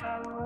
shallow